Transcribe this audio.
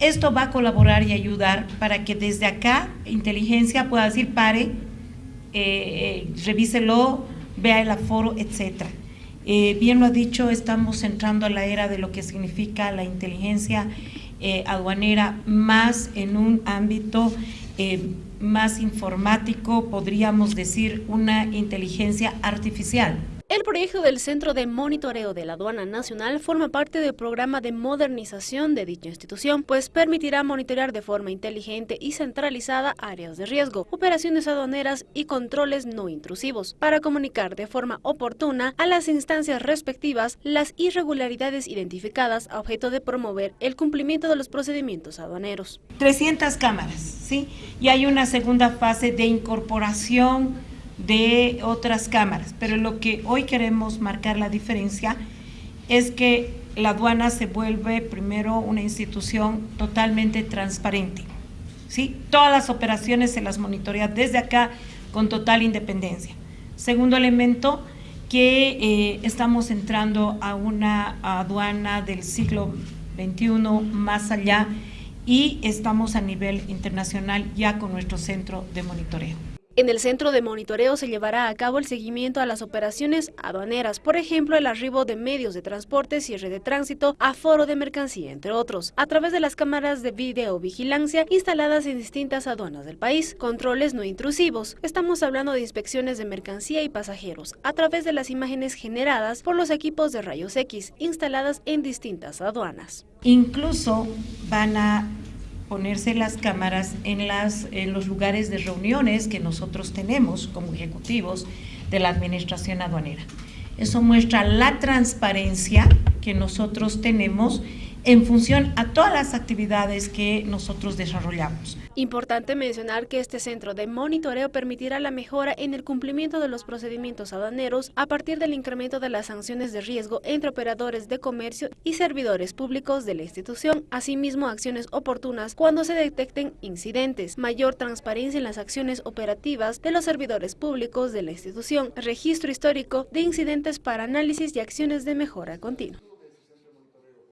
Esto va a colaborar y ayudar para que desde acá inteligencia pueda decir pare, eh, eh, revíselo, vea el aforo, etcétera. Eh, bien lo ha dicho, estamos entrando a la era de lo que significa la inteligencia eh, aduanera más en un ámbito más informático, podríamos decir una inteligencia artificial. El proyecto del Centro de Monitoreo de la Aduana Nacional forma parte del programa de modernización de dicha institución, pues permitirá monitorear de forma inteligente y centralizada áreas de riesgo, operaciones aduaneras y controles no intrusivos, para comunicar de forma oportuna a las instancias respectivas las irregularidades identificadas a objeto de promover el cumplimiento de los procedimientos aduaneros. 300 cámaras, ¿sí? Y hay una segunda fase de incorporación de otras cámaras, pero lo que hoy queremos marcar la diferencia es que la aduana se vuelve primero una institución totalmente transparente. ¿sí? Todas las operaciones se las monitorea desde acá con total independencia. Segundo elemento, que eh, estamos entrando a una aduana del siglo XXI más allá y estamos a nivel internacional ya con nuestro centro de monitoreo. En el centro de monitoreo se llevará a cabo el seguimiento a las operaciones aduaneras, por ejemplo, el arribo de medios de transporte, cierre de tránsito, aforo de mercancía, entre otros, a través de las cámaras de videovigilancia instaladas en distintas aduanas del país, controles no intrusivos. Estamos hablando de inspecciones de mercancía y pasajeros, a través de las imágenes generadas por los equipos de rayos X instaladas en distintas aduanas. Incluso van a ponerse las cámaras en, las, en los lugares de reuniones que nosotros tenemos como ejecutivos de la administración aduanera. Eso muestra la transparencia que nosotros tenemos en función a todas las actividades que nosotros desarrollamos. Importante mencionar que este centro de monitoreo permitirá la mejora en el cumplimiento de los procedimientos aduaneros a partir del incremento de las sanciones de riesgo entre operadores de comercio y servidores públicos de la institución, asimismo acciones oportunas cuando se detecten incidentes, mayor transparencia en las acciones operativas de los servidores públicos de la institución, registro histórico de incidentes para análisis y acciones de mejora continua.